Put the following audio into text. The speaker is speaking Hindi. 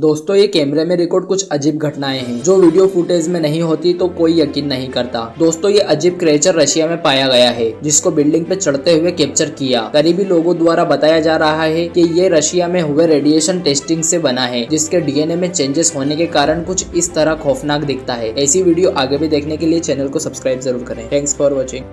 दोस्तों, ये कैमरे में रिकॉर्ड कुछ अजीब घटनाएँ हैं। जो वीडियो फुटेज में नहीं होती तो कोई यकीन नहीं करता। दोस्तों, ये अजीब क्रेचर रशिया में पाया गया है, जिसको बिल्डिंग पे चढ़ते हुए कैप्चर किया। करीबी लोगों द्वारा बताया जा रहा है कि ये रशिया में हुए रेडिएशन टेस्टिंग से बना है, जिसके डीएनए में चेंजेस होने के कारण कुछ इस तरह खौफनाक दिखता है। ऐसी वीडियो आगे भी देखने के लिए चैनल को सब्सक्राइब ज़रूर करें। Thanks for watching